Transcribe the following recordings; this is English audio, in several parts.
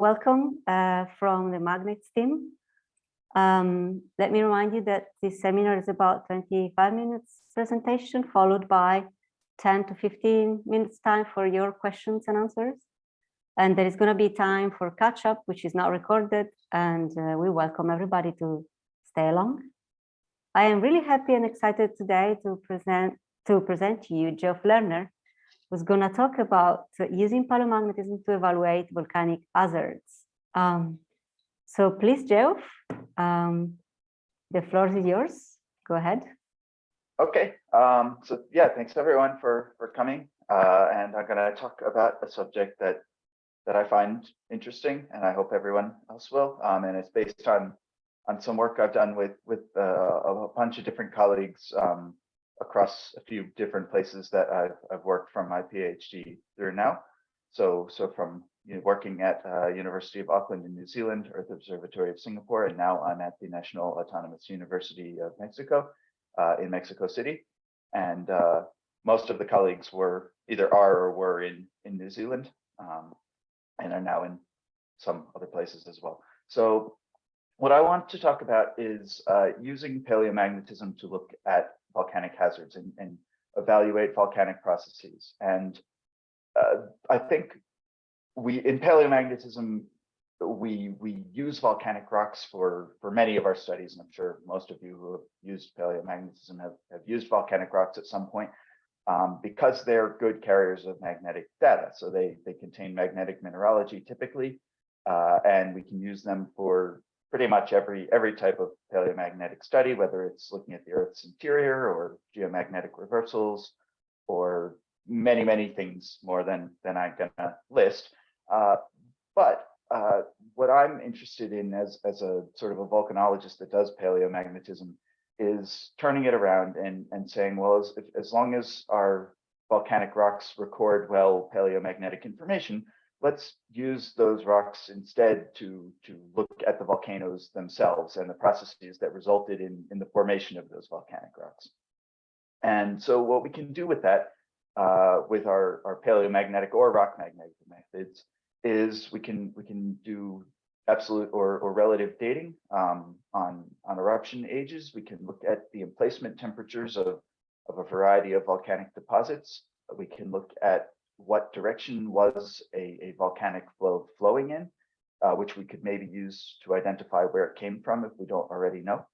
welcome uh, from the Magnets team. Um, let me remind you that this seminar is about 25 minutes presentation, followed by 10 to 15 minutes time for your questions and answers. And there is going to be time for catch up, which is not recorded. And uh, we welcome everybody to stay along. I am really happy and excited today to present to present to you Geoff Lerner, who's going to talk about using paleomagnetism to evaluate volcanic hazards. Um, so please, Geoff, um, the floor is yours. Go ahead. Okay, um, so yeah, thanks everyone for for coming. Uh, and I'm going to talk about a subject that that I find interesting, and I hope everyone else will. Um, and it's based on on some work I've done with with uh, a bunch of different colleagues um, across a few different places that I've, I've worked from my PhD through now. So, so from you know, working at uh, University of Auckland in New Zealand, Earth Observatory of Singapore, and now I'm at the National Autonomous University of Mexico uh, in Mexico City. And uh, most of the colleagues were either are or were in, in New Zealand um, and are now in some other places as well. So what I want to talk about is uh, using paleomagnetism to look at volcanic hazards and, and evaluate volcanic processes. And uh, I think we in paleomagnetism, we we use volcanic rocks for for many of our studies, and I'm sure most of you who have used paleomagnetism have, have used volcanic rocks at some point um, because they're good carriers of magnetic data. So they they contain magnetic mineralogy typically, uh, and we can use them for pretty much every every type of paleomagnetic study, whether it's looking at the Earth's interior or geomagnetic reversals or many, many things more than than I'm gonna list. Uh, but uh, what I'm interested in as, as a sort of a volcanologist that does paleomagnetism is turning it around and, and saying, well, as, as long as our volcanic rocks record well paleomagnetic information, let's use those rocks instead to, to look at the volcanoes themselves and the processes that resulted in, in the formation of those volcanic rocks. And so what we can do with that, uh, with our, our paleomagnetic or rock magnetic methods, is we can we can do absolute or, or relative dating um, on, on eruption ages. We can look at the emplacement temperatures of, of a variety of volcanic deposits. We can look at what direction was a, a volcanic flow flowing in, uh, which we could maybe use to identify where it came from if we don't already know.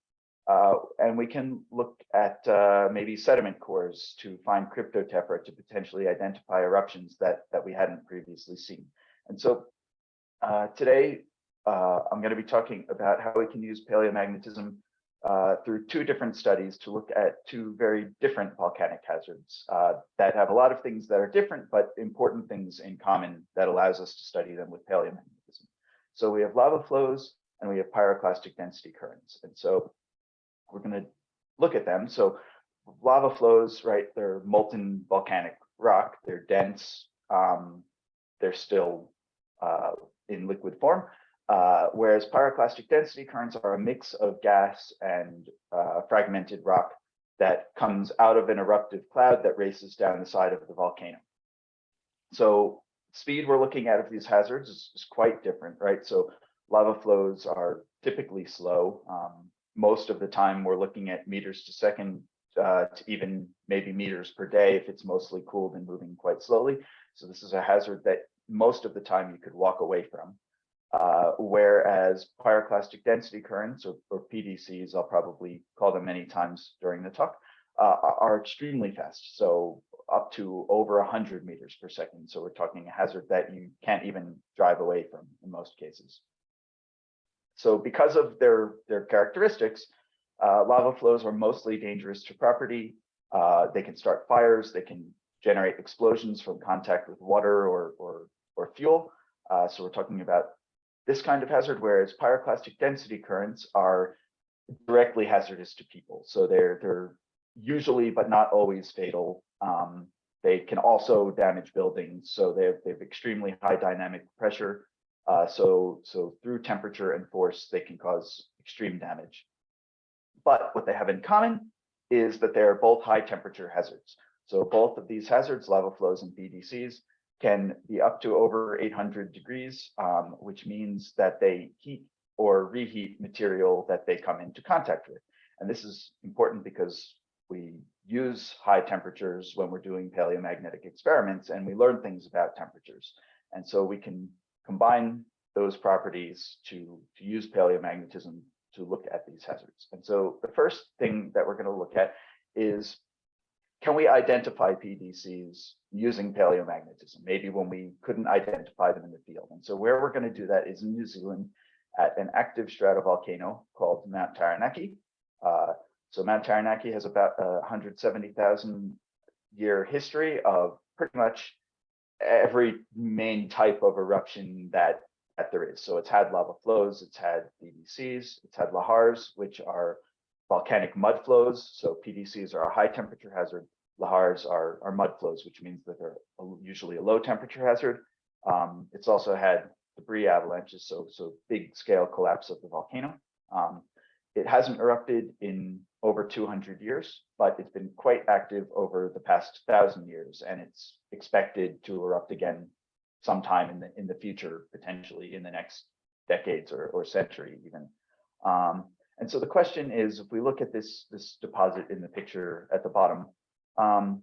Uh, and we can look at uh, maybe sediment cores to find cryptotephra to potentially identify eruptions that, that we hadn't previously seen. And so uh, today, uh, I'm going to be talking about how we can use paleomagnetism uh, through two different studies to look at two very different volcanic hazards uh, that have a lot of things that are different, but important things in common that allows us to study them with paleomagnetism. So we have lava flows and we have pyroclastic density currents. And so we're going to look at them. So lava flows, right, they're molten volcanic rock, they're dense, um, they're still uh, in liquid form. Uh, whereas pyroclastic density currents are a mix of gas and uh, fragmented rock that comes out of an eruptive cloud that races down the side of the volcano. So speed we're looking at of these hazards is, is quite different, right? So lava flows are typically slow. Um, most of the time we're looking at meters to second uh, to even maybe meters per day if it's mostly cooled and moving quite slowly. So this is a hazard that most of the time you could walk away from. Uh, whereas pyroclastic density currents, or, or, PDCs, I'll probably call them many times during the talk, uh, are extremely fast. So up to over 100 meters per second. So we're talking a hazard that you can't even drive away from in most cases. So because of their, their characteristics, uh, lava flows are mostly dangerous to property. Uh, they can start fires. They can generate explosions from contact with water or, or, or fuel. Uh, so we're talking about this kind of hazard, whereas pyroclastic density currents are directly hazardous to people. So they're they're usually, but not always fatal. Um, they can also damage buildings. So they have, they have extremely high dynamic pressure. Uh, so, so through temperature and force, they can cause extreme damage. But what they have in common is that they're both high temperature hazards. So both of these hazards, lava flows and PDCs, can be up to over 800 degrees, um, which means that they heat or reheat material that they come into contact with. And this is important because we use high temperatures when we're doing paleomagnetic experiments and we learn things about temperatures. And so we can combine those properties to, to use paleomagnetism to look at these hazards. And so the first thing that we're going to look at is can we identify PDCs using paleomagnetism? Maybe when we couldn't identify them in the field. And so where we're going to do that is in New Zealand at an active stratovolcano called Mount Taranaki. Uh, so Mount Taranaki has about a 170,000 year history of pretty much every main type of eruption that, that there is. So it's had lava flows, it's had PDCs, it's had lahars, which are volcanic mud flows. So PDCs are a high temperature hazard. Lahars are, are mud flows, which means that they're usually a low temperature hazard. Um, it's also had debris avalanches, so, so big scale collapse of the volcano. Um, it hasn't erupted in over 200 years, but it's been quite active over the past thousand years, and it's expected to erupt again sometime in the in the future, potentially in the next decades or, or century even. Um, and so the question is, if we look at this, this deposit in the picture at the bottom, um,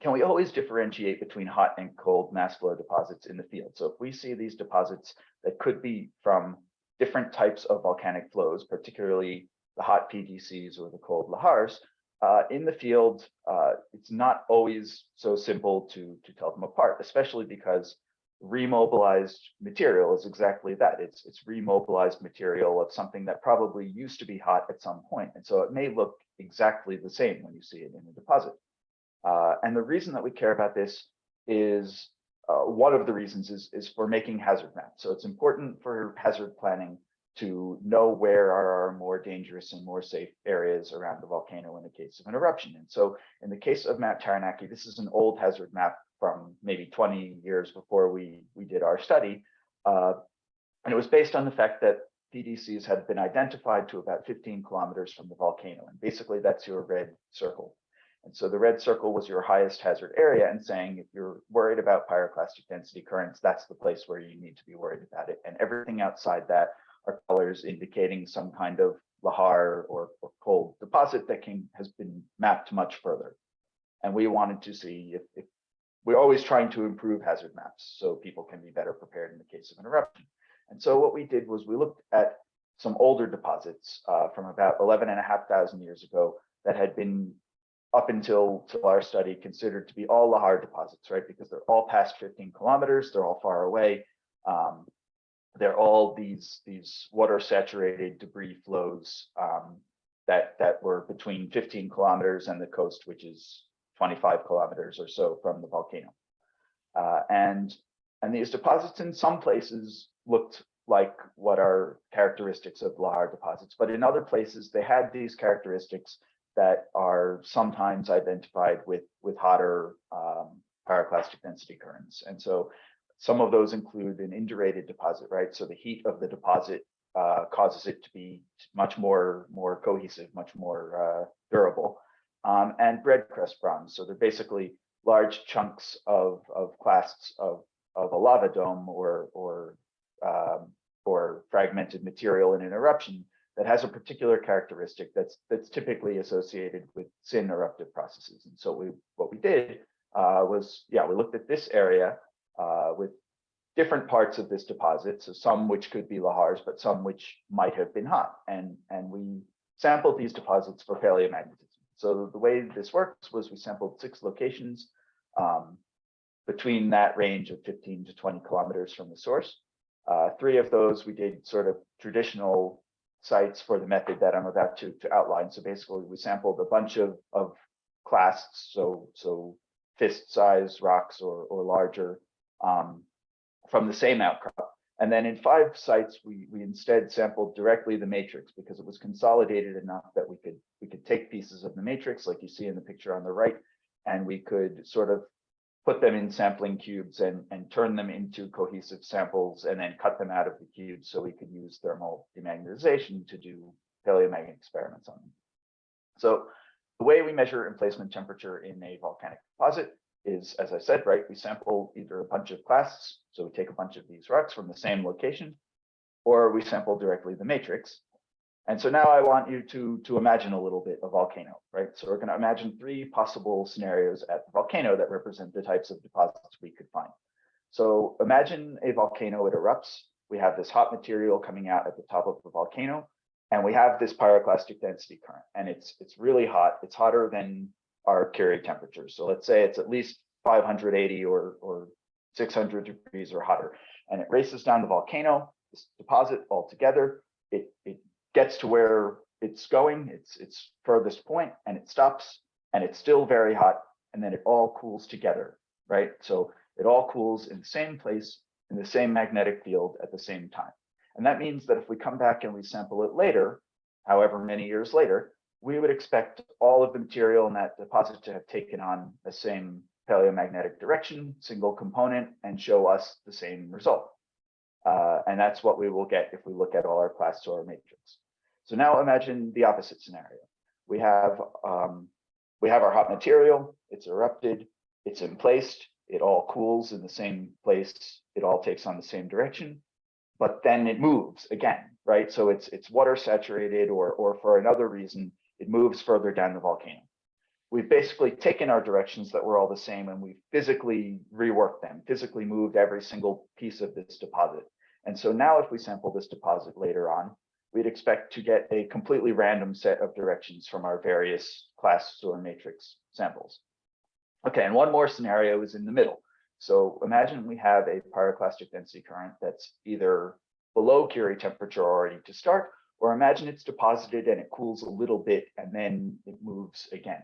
can we always differentiate between hot and cold mass flow deposits in the field? So if we see these deposits that could be from different types of volcanic flows, particularly the hot PDCs or the cold lahars, uh, in the field, uh, it's not always so simple to, to tell them apart, especially because remobilized material is exactly that. It's, it's remobilized material of something that probably used to be hot at some point. And so it may look exactly the same when you see it in a deposit. Uh, and the reason that we care about this is uh, one of the reasons is, is for making hazard maps. So it's important for hazard planning to know where are our more dangerous and more safe areas around the volcano in the case of an eruption. And so in the case of Mount Taranaki, this is an old hazard map from maybe 20 years before we, we did our study. Uh, and it was based on the fact that PDCs had been identified to about 15 kilometers from the volcano. And basically that's your red circle. And so the red circle was your highest hazard area and saying if you're worried about pyroclastic density currents, that's the place where you need to be worried about it. And everything outside that are colors indicating some kind of lahar or, or cold deposit that can has been mapped much further. And we wanted to see if, if we're always trying to improve hazard maps so people can be better prepared in the case of an eruption. And so what we did was we looked at some older deposits uh, from about 11 and a half thousand years ago that had been up until, until our study considered to be all lahar deposits, right? Because they're all past 15 kilometers, they're all far away. Um, they're all these these water saturated debris flows um, that that were between 15 kilometers and the coast, which is 25 kilometers or so from the volcano. Uh, and and these deposits in some places looked like what are characteristics of lahar deposits, but in other places they had these characteristics that are sometimes identified with with hotter um, pyroclastic density currents. And so some of those include an indurated deposit, right? So the heat of the deposit uh, causes it to be much more, more cohesive, much more uh, durable. Um, and bread crust bombs. So they're basically large chunks of, of clasts of, of a lava dome or, or, um, or fragmented material in an eruption that has a particular characteristic that's that's typically associated with syn eruptive processes. And so we what we did uh, was, yeah, we looked at this area uh, with different parts of this deposit. So some which could be lahars, but some which might have been hot. And, and we sampled these deposits for paleomagnetism. So the way this works was we sampled six locations um, between that range of 15 to 20 kilometers from the source. Uh, three of those we did sort of traditional sites for the method that I'm about to, to outline. So basically we sampled a bunch of, of clasts, so, so fist size rocks or, or larger um, from the same outcrop. And then in five sites, we, we instead sampled directly the matrix because it was consolidated enough that we could we could take pieces of the matrix like you see in the picture on the right, and we could sort of put them in sampling cubes and, and turn them into cohesive samples and then cut them out of the cubes so we could use thermal demagnetization to do paleomagnetic experiments on them. So the way we measure emplacement temperature in a volcanic deposit is, as I said, right, we sample either a bunch of clasts, so we take a bunch of these rocks from the same location, or we sample directly the matrix. And so now I want you to, to imagine a little bit a volcano, right? So we're gonna imagine three possible scenarios at the volcano that represent the types of deposits we could find. So imagine a volcano, it erupts. We have this hot material coming out at the top of the volcano, and we have this pyroclastic density current, and it's it's really hot. It's hotter than our Curie temperature. So let's say it's at least 580 or or 600 degrees or hotter, and it races down the volcano. This deposit altogether, it it gets to where it's going. It's its furthest point, and it stops, and it's still very hot, and then it all cools together, right? So it all cools in the same place in the same magnetic field at the same time. And that means that if we come back and we sample it later, however many years later, we would expect all of the material in that deposit to have taken on the same paleomagnetic direction, single component, and show us the same result. Uh, and that's what we will get if we look at all our clast our matrix. So now imagine the opposite scenario. We have um, we have our hot material, it's erupted, it's emplaced, it all cools in the same place, it all takes on the same direction, but then it moves again, right? So it's it's water saturated or or for another reason, it moves further down the volcano. We've basically taken our directions that were all the same and we've physically reworked them, physically moved every single piece of this deposit. And so now if we sample this deposit later on, we'd expect to get a completely random set of directions from our various clast or matrix samples. Okay, and one more scenario is in the middle. So imagine we have a pyroclastic density current that's either below Curie temperature already to start, or imagine it's deposited and it cools a little bit and then it moves again.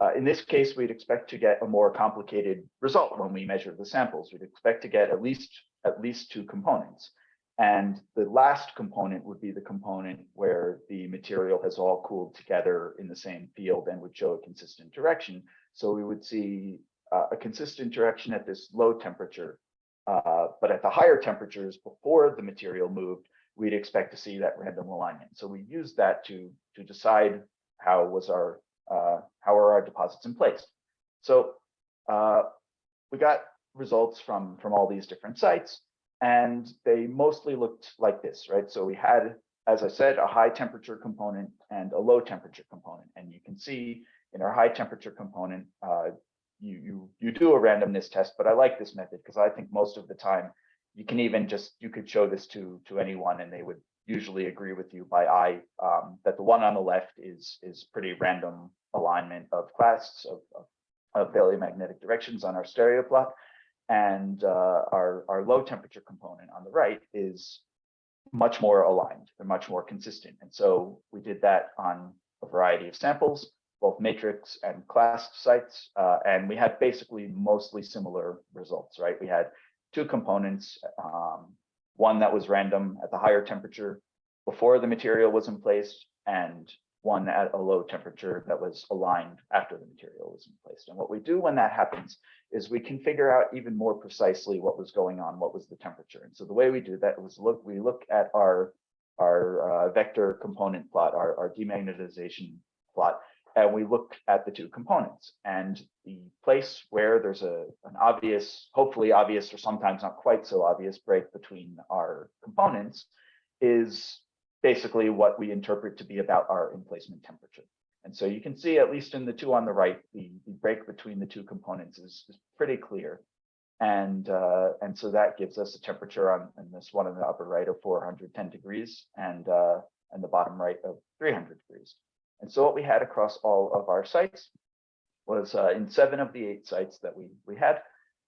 Uh, in this case, we'd expect to get a more complicated result when we measure the samples. We'd expect to get at least at least two components. And the last component would be the component where the material has all cooled together in the same field and would show a consistent direction. So we would see uh, a consistent direction at this low temperature. Uh, but at the higher temperatures before the material moved, we'd expect to see that random alignment. So we used that to, to decide how was our uh, how are our deposits in place. So uh, we got results from from all these different sites and they mostly looked like this, right? So we had, as I said, a high temperature component and a low temperature component. And you can see in our high temperature component, uh, you, you, you do a randomness test, but I like this method because I think most of the time you can even just, you could show this to, to anyone and they would usually agree with you by eye um, that the one on the left is, is pretty random alignment of clasts of, of, of paleomagnetic directions on our stereo plot and uh, our, our low temperature component on the right is much more aligned. They're much more consistent. And so we did that on a variety of samples, both matrix and clast sites. Uh, and we had basically mostly similar results, right? We had two components, um, one that was random at the higher temperature before the material was in place and one at a low temperature that was aligned after the material was in place. And what we do when that happens is we can figure out even more precisely what was going on, what was the temperature. And so the way we do that was look, we look at our, our uh, vector component plot, our, our demagnetization plot, and we look at the two components. And the place where there's a an obvious, hopefully obvious, or sometimes not quite so obvious break between our components is basically what we interpret to be about our emplacement temperature. And so you can see, at least in the two on the right, the, the break between the two components is, is pretty clear. And, uh, and so that gives us a temperature on, this one in the upper right of 410 degrees and, uh, and the bottom right of 300 degrees. And so what we had across all of our sites was uh, in seven of the eight sites that we, we had,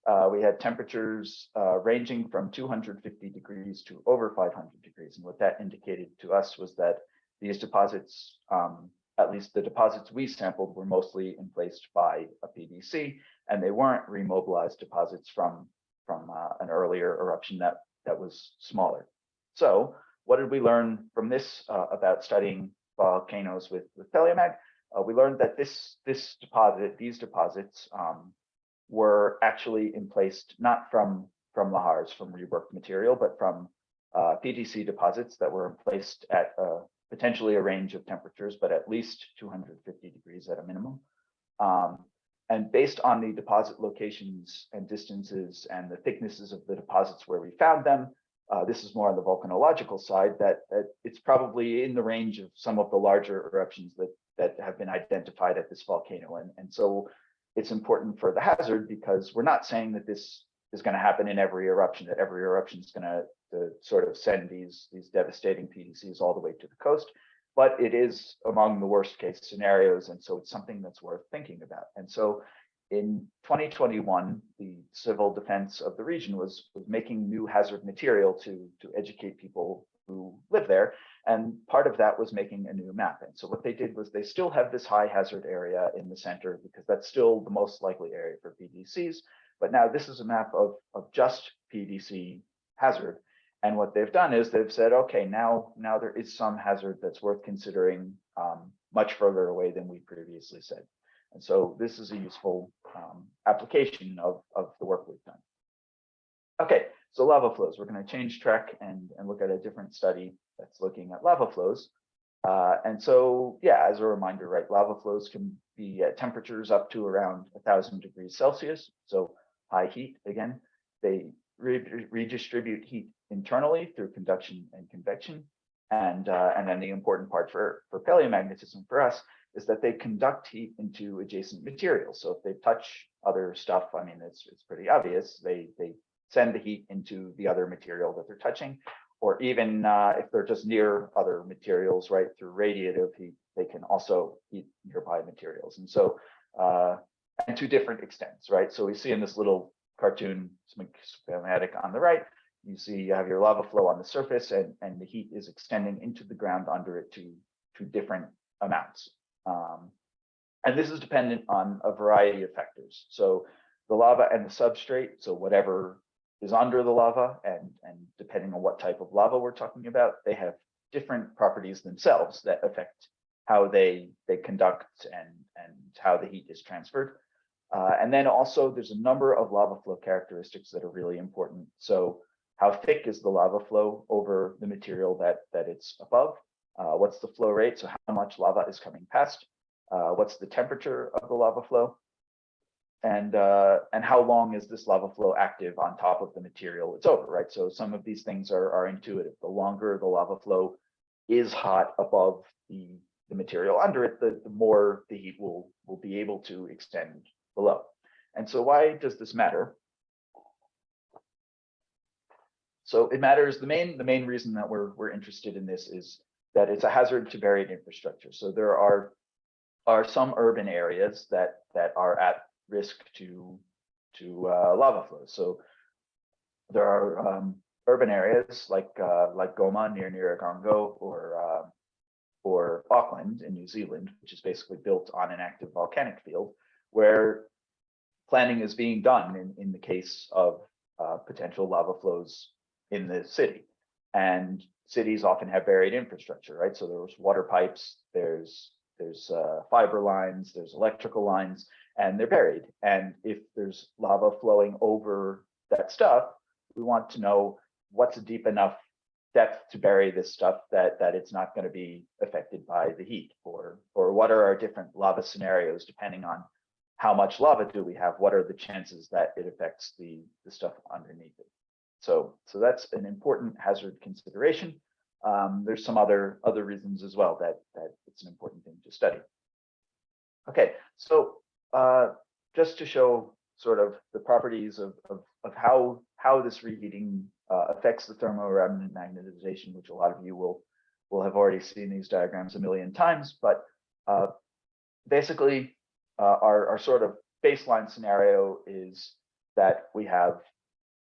uh, we had temperatures uh, ranging from 250 degrees to over 500 degrees. And what that indicated to us was that these deposits um, at least the deposits we sampled were mostly emplaced by a PDC, and they weren't remobilized deposits from, from uh, an earlier eruption that, that was smaller. So what did we learn from this uh, about studying volcanoes with, with Paleomag? Uh, we learned that this, this deposit, these deposits um, were actually emplaced not from, from lahars, from reworked material, but from uh, PDC deposits that were emplaced at a potentially a range of temperatures, but at least 250 degrees at a minimum. Um, and based on the deposit locations and distances and the thicknesses of the deposits where we found them, uh, this is more on the volcanological side, that, that it's probably in the range of some of the larger eruptions that, that have been identified at this volcano. And, and so it's important for the hazard because we're not saying that this is going to happen in every eruption, that every eruption is going to to sort of send these, these devastating PDCs all the way to the coast. But it is among the worst case scenarios. And so it's something that's worth thinking about. And so in 2021, the civil defense of the region was, was making new hazard material to, to educate people who live there. And part of that was making a new map. And so what they did was they still have this high hazard area in the center because that's still the most likely area for PDCs. But now this is a map of, of just PDC hazard. And what they've done is they've said, okay, now, now there is some hazard that's worth considering um, much further away than we previously said. And so this is a useful um, application of, of the work we've done. Okay, so lava flows. We're going to change track and, and look at a different study that's looking at lava flows. Uh, and so, yeah, as a reminder, right, lava flows can be at temperatures up to around 1000 degrees Celsius. So high heat, again, they re redistribute heat internally through conduction and convection. And, uh, and then the important part for, for paleomagnetism for us is that they conduct heat into adjacent materials. So if they touch other stuff, I mean, it's, it's pretty obvious, they, they send the heat into the other material that they're touching, or even uh, if they're just near other materials, right, through radiative heat, they can also heat nearby materials. And so, uh, and to different extents, right? So we see in this little cartoon schematic on the right, you see you have your lava flow on the surface and, and the heat is extending into the ground under it to, to different amounts. Um, and this is dependent on a variety of factors. So the lava and the substrate, so whatever is under the lava and, and depending on what type of lava we're talking about, they have different properties themselves that affect how they, they conduct and, and how the heat is transferred. Uh, and then also there's a number of lava flow characteristics that are really important. So how thick is the lava flow over the material that, that it's above? Uh, what's the flow rate? So how much lava is coming past? Uh, what's the temperature of the lava flow? And, uh, and how long is this lava flow active on top of the material it's over, right? So some of these things are, are intuitive. The longer the lava flow is hot above the, the material under it, the, the more the heat will, will be able to extend below. And so why does this matter? So it matters. The main the main reason that we're we're interested in this is that it's a hazard to buried infrastructure. So there are are some urban areas that that are at risk to to uh, lava flows. So there are um, urban areas like uh, like Goma near Nyiragongo or uh, or Auckland in New Zealand, which is basically built on an active volcanic field, where planning is being done in, in the case of uh, potential lava flows in the city. And cities often have buried infrastructure, right? So there's water pipes, there's there's uh, fiber lines, there's electrical lines, and they're buried. And if there's lava flowing over that stuff, we want to know what's a deep enough depth to bury this stuff that that it's not going to be affected by the heat, or or what are our different lava scenarios depending on how much lava do we have? What are the chances that it affects the the stuff underneath it? So, so that's an important hazard consideration. Um, there's some other other reasons as well that that it's an important thing to study. Okay, so uh, just to show sort of the properties of of, of how how this reheating uh, affects the thermoremnant magnetization, which a lot of you will will have already seen these diagrams a million times, but uh, basically uh, our our sort of baseline scenario is that we have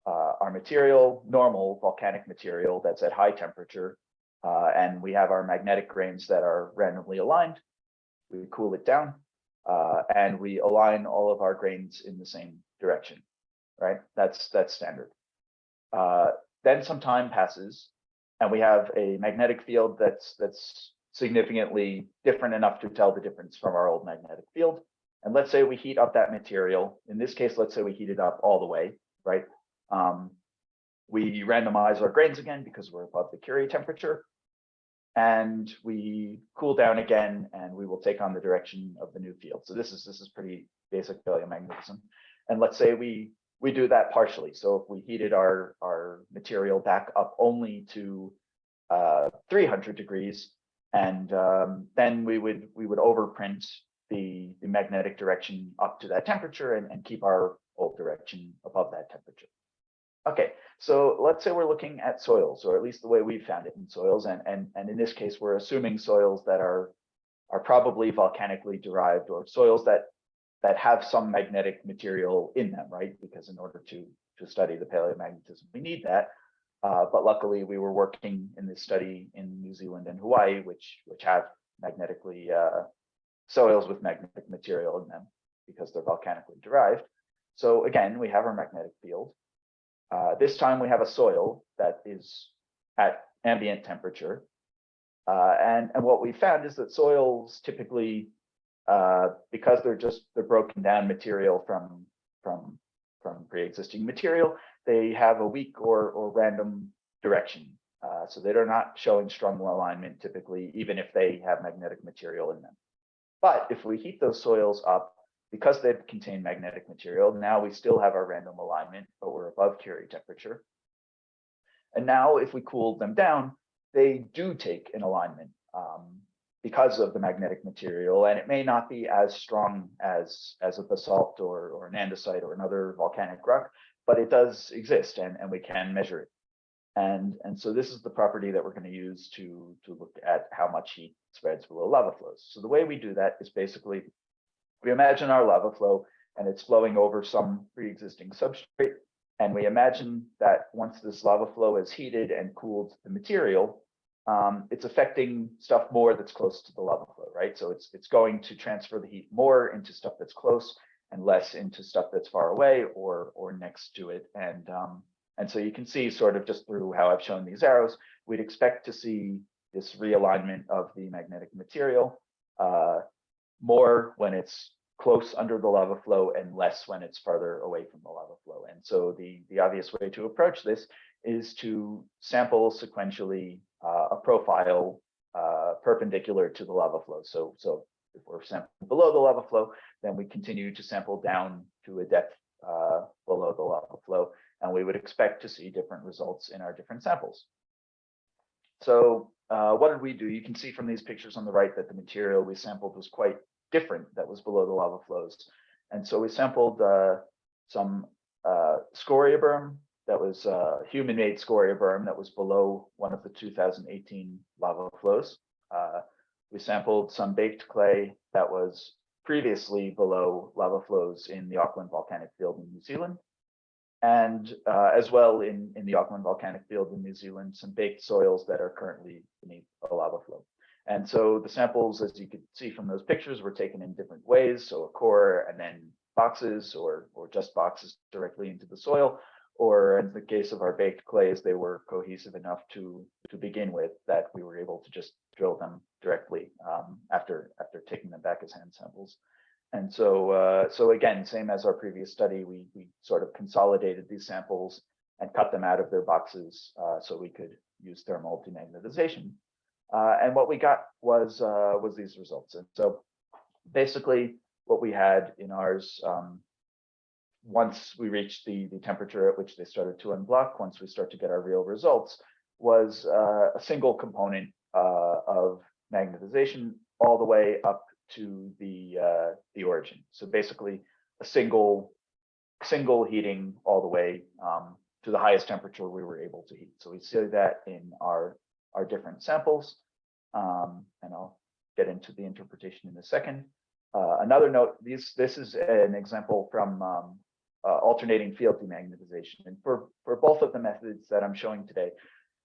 uh, our material, normal volcanic material that's at high temperature, uh, and we have our magnetic grains that are randomly aligned. We cool it down, uh, and we align all of our grains in the same direction, right? That's that's standard. Uh, then some time passes, and we have a magnetic field that's that's significantly different enough to tell the difference from our old magnetic field. And let's say we heat up that material. In this case, let's say we heat it up all the way, right? Um, we randomize our grains again because we're above the Curie temperature. and we cool down again and we will take on the direction of the new field. So this is this is pretty basic paleomagnetism. And let's say we we do that partially. So if we heated our our material back up only to uh, 300 degrees, and um, then we would we would overprint the the magnetic direction up to that temperature and, and keep our old direction above that temperature. Okay, so let's say we're looking at soils, or at least the way we've found it in soils, and and and in this case, we're assuming soils that are are probably volcanically derived or soils that that have some magnetic material in them, right? Because in order to to study the paleomagnetism, we need that. Uh, but luckily, we were working in this study in New Zealand and Hawaii, which which have magnetically uh, soils with magnetic material in them because they're volcanically derived. So again, we have our magnetic field. Uh, this time we have a soil that is at ambient temperature. Uh, and, and what we found is that soils typically, uh, because they're just they're broken down material from from from pre-existing material, they have a weak or or random direction. Uh, so they're not showing strong alignment typically, even if they have magnetic material in them. But if we heat those soils up, because they contain magnetic material, now we still have our random alignment, but we're above Curie temperature. And now if we cool them down, they do take an alignment um, because of the magnetic material, and it may not be as strong as, as a basalt or, or an andesite or another volcanic rock, but it does exist and, and we can measure it. And, and so this is the property that we're going to use to, to look at how much heat spreads below lava flows. So the way we do that is basically we imagine our lava flow and it's flowing over some pre-existing substrate. And we imagine that once this lava flow is heated and cooled the material, um, it's affecting stuff more that's close to the lava flow, right? So it's it's going to transfer the heat more into stuff that's close and less into stuff that's far away or or next to it. And um, and so you can see sort of just through how I've shown these arrows, we'd expect to see this realignment of the magnetic material. Uh, more when it's close under the lava flow and less when it's farther away from the lava flow. And so the, the obvious way to approach this is to sample sequentially uh, a profile uh, perpendicular to the lava flow. So, so if we're sampling below the lava flow, then we continue to sample down to a depth uh, below the lava flow, and we would expect to see different results in our different samples. So uh, what did we do? You can see from these pictures on the right that the material we sampled was quite different that was below the lava flows. And so we sampled uh, some uh, scoria berm that was uh, human-made scoria berm that was below one of the 2018 lava flows. Uh, we sampled some baked clay that was previously below lava flows in the Auckland volcanic field in New Zealand. And uh, as well in, in the Auckland volcanic field in New Zealand, some baked soils that are currently beneath a lava flow. And so the samples, as you could see from those pictures, were taken in different ways. So a core and then boxes or, or just boxes directly into the soil. Or in the case of our baked clays, they were cohesive enough to, to begin with that we were able to just drill them directly um, after, after taking them back as hand samples. And so, uh, so again, same as our previous study, we, we sort of consolidated these samples and cut them out of their boxes uh, so we could use thermal demagnetization. Uh, and what we got was uh, was these results. And so basically what we had in ours, um, once we reached the, the temperature at which they started to unblock, once we start to get our real results, was uh, a single component uh, of magnetization all the way up to the uh, the origin. So basically a single single heating all the way um, to the highest temperature we were able to heat. So we see that in our our different samples. Um, and I'll get into the interpretation in a second. Uh, another note, these, this is an example from um, uh, alternating field demagnetization. And for, for both of the methods that I'm showing today,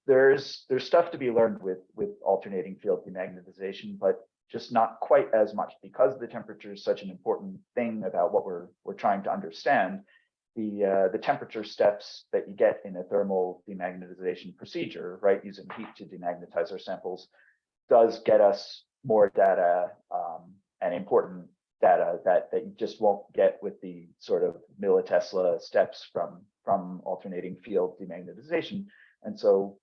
there's there's stuff to be learned with with alternating field demagnetization, but just not quite as much because the temperature is such an important thing about what we're we're trying to understand the uh, the temperature steps that you get in a thermal demagnetization procedure, right, using heat to demagnetize our samples, does get us more data um, and important data that that you just won't get with the sort of millitesla steps from from alternating field demagnetization. And so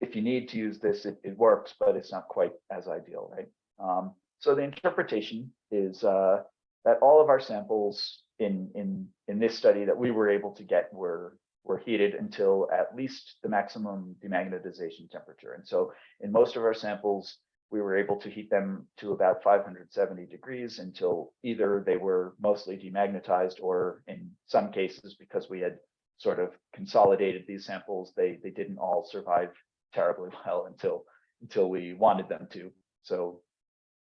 if you need to use this, it, it works, but it's not quite as ideal, right? Um, so the interpretation is uh, that all of our samples in in in this study that we were able to get were were heated until at least the maximum demagnetization temperature. And so in most of our samples, we were able to heat them to about 570 degrees until either they were mostly demagnetized or in some cases, because we had sort of consolidated these samples, they they didn't all survive terribly well until until we wanted them to. So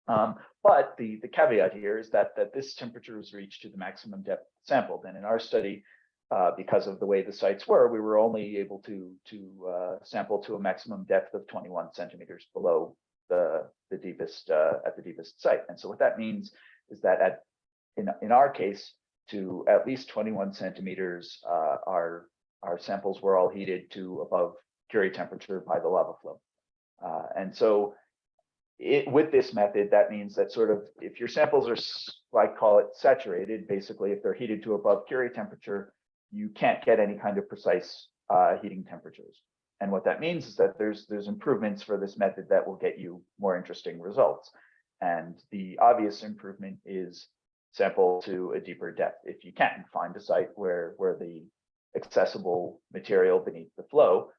um, but the, the caveat here is that, that this temperature was reached to the maximum depth sampled. And in our study, uh, because of the way the sites were, we were only able to, to uh, sample to a maximum depth of 21 centimeters below the, the deepest, uh, at the deepest site. And so what that means is that at, in, in our case, to at least 21 centimeters, uh, our, our samples were all heated to above Curie temperature by the lava flow. Uh, and so it, with this method, that means that sort of if your samples are, like call it saturated, basically if they're heated to above Curie temperature, you can't get any kind of precise uh, heating temperatures. And what that means is that there's there's improvements for this method that will get you more interesting results. And the obvious improvement is sample to a deeper depth. If you can find a site where where the accessible material beneath the flow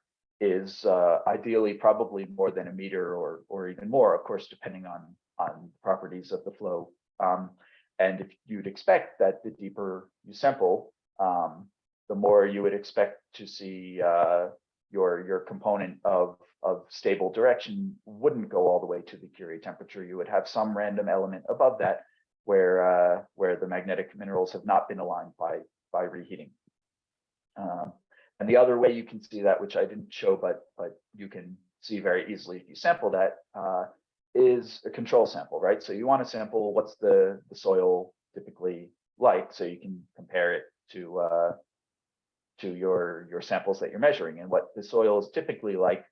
is uh, ideally probably more than a meter or or even more, of course, depending on on properties of the flow. Um, and if you'd expect that the deeper you sample, um, the more you would expect to see uh, your your component of of stable direction wouldn't go all the way to the Curie temperature. You would have some random element above that where uh, where the magnetic minerals have not been aligned by by reheating. Um, and the other way you can see that, which I didn't show, but but you can see very easily if you sample that, uh, is a control sample, right? So you want to sample what's the, the soil typically like, so you can compare it to uh, to your your samples that you're measuring. And what the soil is typically like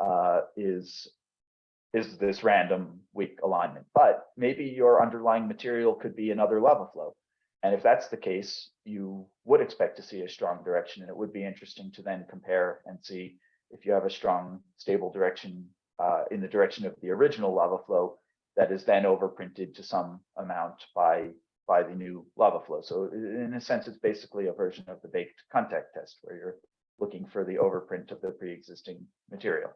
uh, is is this random weak alignment. But maybe your underlying material could be another lava flow. And if that's the case, you would expect to see a strong direction. And it would be interesting to then compare and see if you have a strong, stable direction uh, in the direction of the original lava flow that is then overprinted to some amount by, by the new lava flow. So in a sense, it's basically a version of the baked contact test where you're looking for the overprint of the pre-existing material.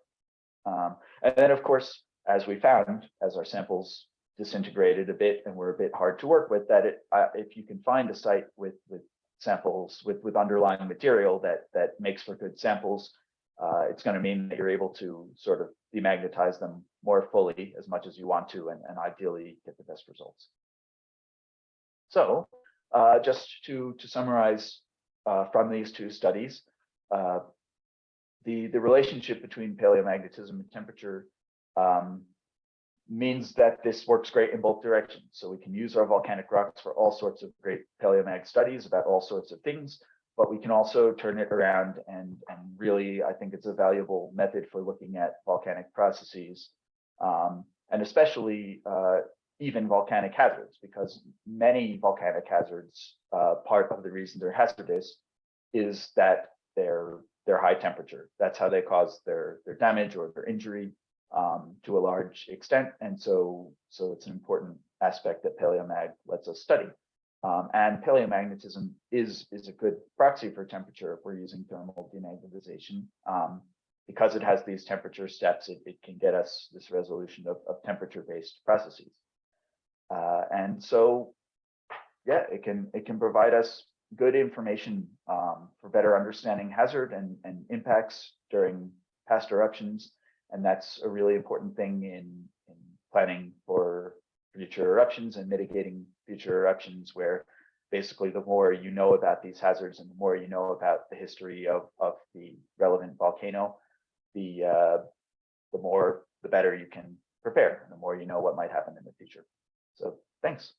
Um, and then, of course, as we found, as our samples disintegrated a bit and were a bit hard to work with that it, uh, if you can find a site with with samples with with underlying material that that makes for good samples uh, it's going to mean that you're able to sort of demagnetize them more fully as much as you want to and, and ideally get the best results. So uh, just to to summarize uh, from these two studies uh, the the relationship between paleomagnetism and temperature um, means that this works great in both directions. So we can use our volcanic rocks for all sorts of great paleomag studies about all sorts of things, but we can also turn it around and, and really, I think it's a valuable method for looking at volcanic processes, um, and especially uh, even volcanic hazards, because many volcanic hazards, uh, part of the reason they're hazardous is that they're they're high temperature. That's how they cause their their damage or their injury um, to a large extent. And so, so it's an important aspect that paleomag lets us study. Um, and paleomagnetism is, is a good proxy for temperature if we're using thermal demagnetization. Um, because it has these temperature steps, it, it can get us this resolution of, of temperature-based processes. Uh, and so, yeah, it can it can provide us good information um, for better understanding hazard and, and impacts during past eruptions and that's a really important thing in, in planning for future eruptions and mitigating future eruptions where basically the more you know about these hazards and the more you know about the history of, of the relevant volcano, the uh, the more the better you can prepare the more you know what might happen in the future. So thanks.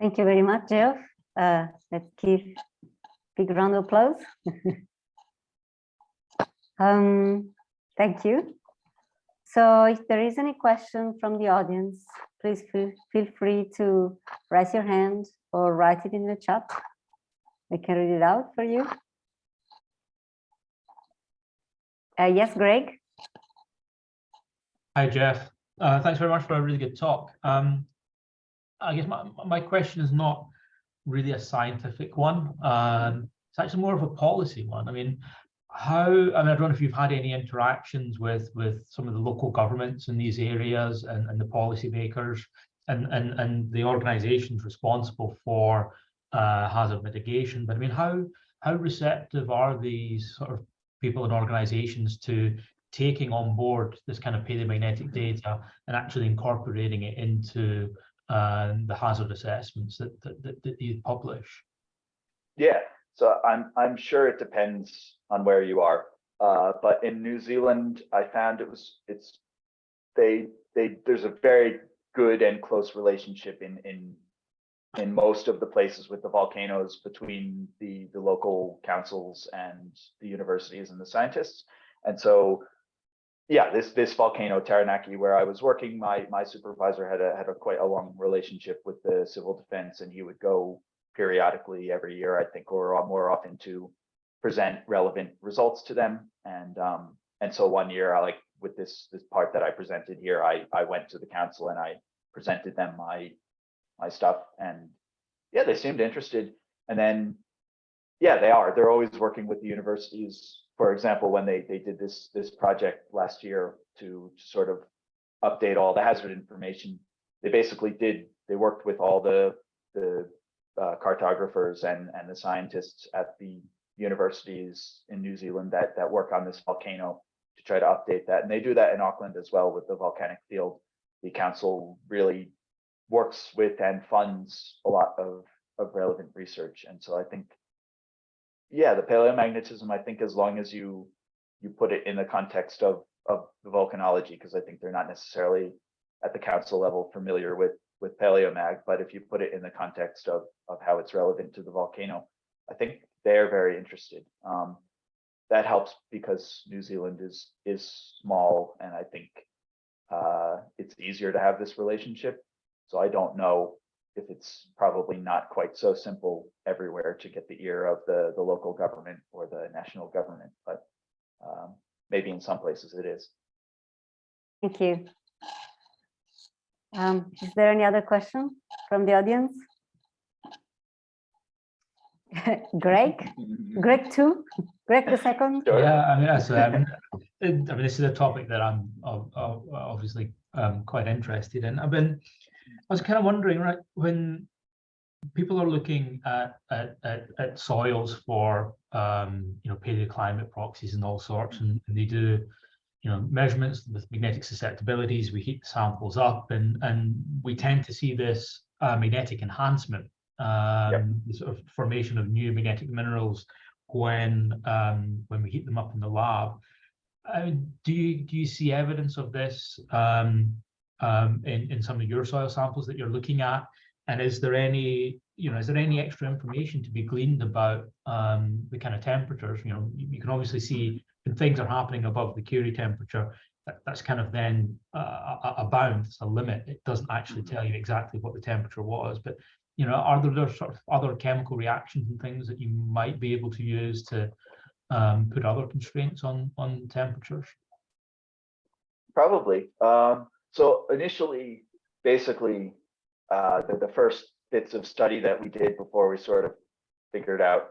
Thank you very much, Geoff. Uh, let's give big round of applause. Um, thank you. So if there is any question from the audience, please feel, feel free to raise your hand or write it in the chat. I can read it out for you. Uh, yes, Greg? Hi, Geoff. Uh, thanks very much for a really good talk. Um, I guess my, my question is not really a scientific one. Um, it's actually more of a policy one. I mean, how, I mean, I don't know if you've had any interactions with, with some of the local governments in these areas and, and the policymakers and, and, and the organizations responsible for uh, hazard mitigation. But I mean, how, how receptive are these sort of people and organizations to taking on board this kind of paleomagnetic data and actually incorporating it into um, the hazard assessments that, that, that, that you publish? Yeah, so I'm I'm sure it depends on where you are. Uh, but in New Zealand, I found it was it's they they there's a very good and close relationship in in in most of the places with the volcanoes between the the local councils and the universities and the scientists. And so yeah, this this volcano Taranaki, where I was working, my my supervisor had a had a quite a long relationship with the civil defense, and he would go periodically every year, I think, or more often to present relevant results to them. And um, and so one year, I like with this this part that I presented here, I I went to the council and I presented them my my stuff, and yeah, they seemed interested. And then yeah, they are. They're always working with the universities for example, when they they did this this project last year to, to sort of update all the hazard information, they basically did they worked with all the the uh, cartographers and and the scientists at the universities in New Zealand that that work on this volcano to try to update that, and they do that in Auckland as well with the volcanic field. The council really works with and funds a lot of of relevant research, and so I think yeah, the paleomagnetism, I think as long as you you put it in the context of of the volcanology, because I think they're not necessarily at the council level familiar with with paleomag, but if you put it in the context of of how it's relevant to the volcano, I think they're very interested. Um, that helps because New Zealand is is small, and I think uh, it's easier to have this relationship. So I don't know if it's probably not quite so simple everywhere to get the ear of the, the local government or the national government, but um, maybe in some places it is. Thank you. Um, is there any other question from the audience? Greg, Greg too, Greg the second. Yeah, I mean, that's, um, I mean, this is a topic that I'm ob- ob- obviously um, quite interested in. I've been, I was kind of wondering, right, when people are looking at at, at, at soils for um, you know paleoclimate proxies and all sorts, and, and they do you know measurements with magnetic susceptibilities. We heat the samples up, and and we tend to see this uh, magnetic enhancement, um, the sort of formation of new magnetic minerals when um, when we heat them up in the lab. Mean, do you do you see evidence of this um, um, in, in some of your soil samples that you're looking at? And is there any, you know, is there any extra information to be gleaned about um, the kind of temperatures? You know, you, you can obviously see when things are happening above the Curie temperature, that, that's kind of then uh, a, a bound, it's a limit. It doesn't actually tell you exactly what the temperature was, but you know, are there, there sort of other chemical reactions and things that you might be able to use to um, put other constraints on on temperatures? Probably. Um, so initially, basically, uh, the, the first bits of study that we did before we sort of figured out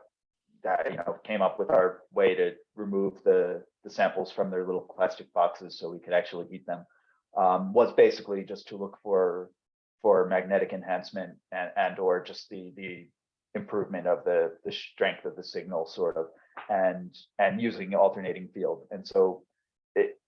that, you know, came up with our way to remove the, the samples from their little plastic boxes so we could actually heat them, um, was basically just to look for for magnetic enhancement and, and or just the the improvement of the the strength of the signal sort of and and using alternating field. And so it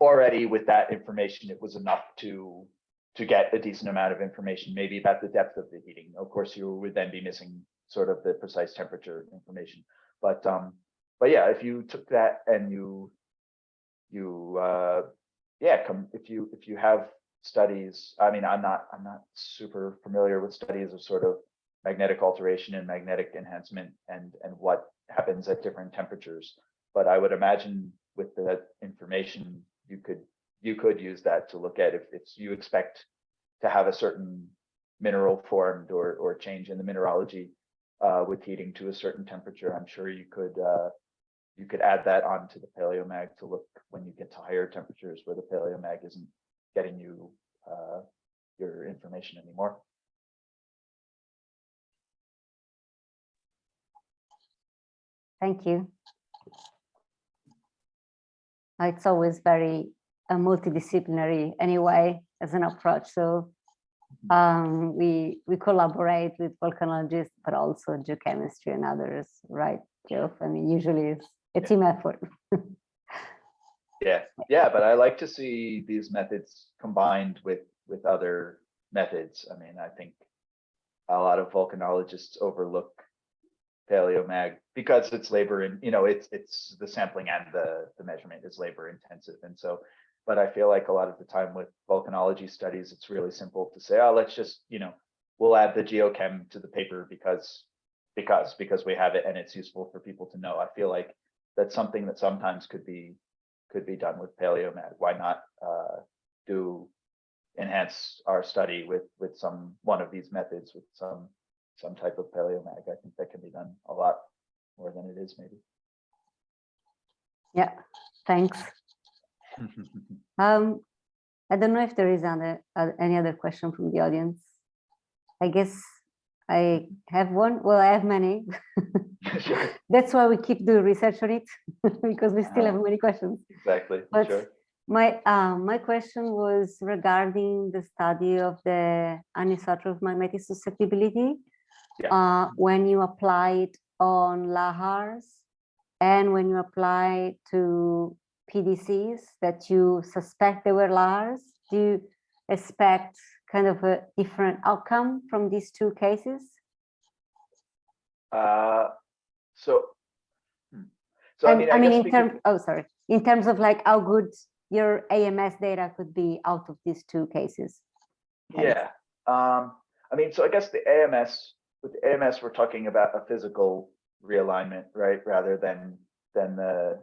already with that information it was enough to to get a decent amount of information maybe about the depth of the heating. Of course you would then be missing sort of the precise temperature information. But um but yeah if you took that and you you uh yeah come if you if you have studies i mean i'm not i'm not super familiar with studies of sort of magnetic alteration and magnetic enhancement and and what happens at different temperatures. But i would imagine with the information you could you could use that to look at if it's you expect to have a certain mineral formed or or change in the mineralogy uh, with heating to a certain temperature i'm sure you could uh, you could add that onto the paleomag to look when you get to higher temperatures where the paleomag isn't getting you uh, your information anymore. Thank you. It's always very uh, multidisciplinary anyway as an approach. So um, we we collaborate with volcanologists, but also geochemistry and others, right, Geoff? I mean, usually it's a team effort. Yeah, yeah, but I like to see these methods combined with, with other methods. I mean, I think a lot of volcanologists overlook paleomag because it's labor and, you know, it's, it's the sampling and the, the measurement is labor intensive. And so, but I feel like a lot of the time with volcanology studies, it's really simple to say, oh, let's just, you know, we'll add the geochem to the paper because, because, because we have it and it's useful for people to know. I feel like that's something that sometimes could be could be done with paleomag. Why not uh, do enhance our study with with some one of these methods with some some type of paleomag? I think that can be done a lot more than it is maybe. Yeah, thanks. Um, I don't know if there is other, uh, any other question from the audience. I guess I have one, well, I have many. Sure, That's why we keep doing research on it, because we still have many questions. exactly. But Sure. my, um, my question was regarding the study of the anisotropic magnetic susceptibility. Yeah. Uh, when you apply it on lahars and when you apply to PDCs that you suspect they were lahars, do you expect kind of a different outcome from these two cases? Uh, so. hmm. So I mean, I I mean, in terms, oh, sorry, in terms of like how good your AMS data could be out of these two cases. Yeah, um, I mean, so I guess the AMS, with the AMS, we're talking about a physical realignment, right? Rather than, than the,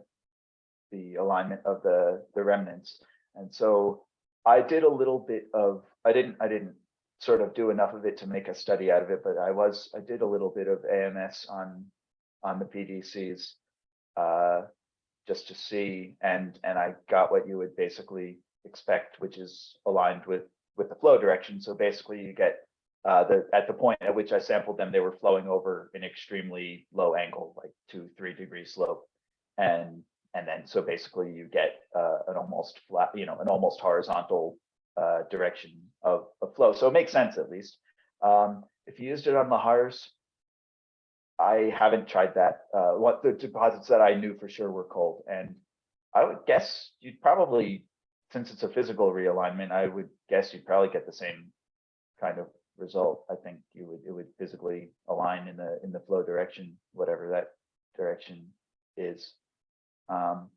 the alignment of the, the remanence. And so I did a little bit of, I didn't, I didn't sort of do enough of it to make a study out of it, but I was, I did a little bit of AMS on, on the PDCs. Uh, just to see, and, and I got what you would basically expect, which is aligned with with the flow direction. So basically you get uh, the, at the point at which I sampled them, they were flowing over an extremely low angle, like two, three degree slope. And, and then, so basically you get uh, an almost flat, you know, an almost horizontal uh, direction of, of flow. So it makes sense at least. Um, if you used it on Lahars, I haven't tried that. Uh, what the deposits that I knew for sure were cold and I would guess you'd probably since it's a physical realignment, I would guess you'd probably get the same kind of result. I think you would, it would physically align in the, in the flow direction, whatever that direction is. Um,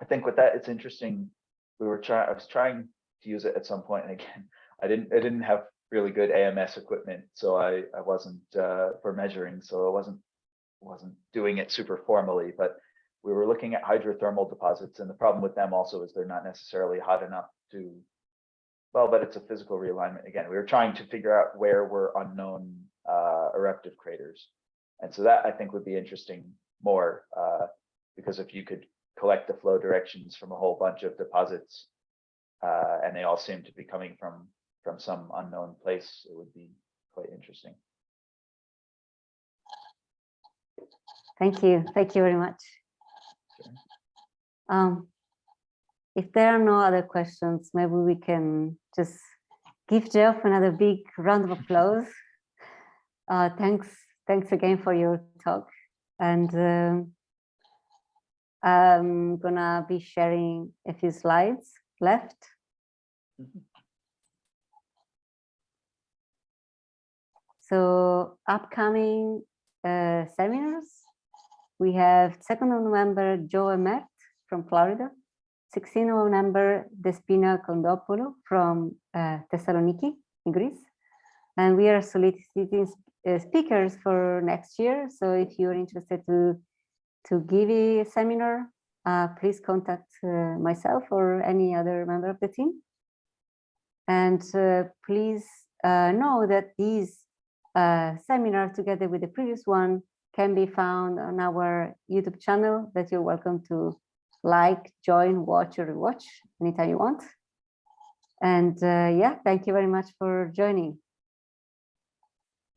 I think with that, it's interesting. We were trying, I was trying to use it at some point, and again, I didn't, I didn't have really good AMS equipment, so I, I wasn't, uh, for measuring, so I wasn't, wasn't doing it super formally, but we were looking at hydrothermal deposits and the problem with them also is they're not necessarily hot enough to well but it's a physical realignment again we were trying to figure out where were unknown uh, eruptive craters and so that i think would be interesting more uh, because if you could collect the flow directions from a whole bunch of deposits uh, and they all seem to be coming from from some unknown place it would be quite interesting Thank you. Thank you very much. Sure. Um, if there are no other questions, maybe we can just give Geoff another big round of applause. Uh, thanks, thanks again for your talk. And um, I'm gonna be sharing a few slides left. Mhm. So upcoming uh, seminars, we have 2nd of November, Joe Emmett from Florida. 16th of November, Despina Kondopoulou from uh, Thessaloniki in Greece. And we are soliciting uh, speakers for next year. So if you're interested to, to give a seminar, uh, please contact uh, myself or any other member of the team. And uh, please uh, know that these uh, seminar together with the previous one can be found on our YouTube channel that you're welcome to like, join, watch, or rewatch anytime you want. And uh, yeah, thank you very much for joining.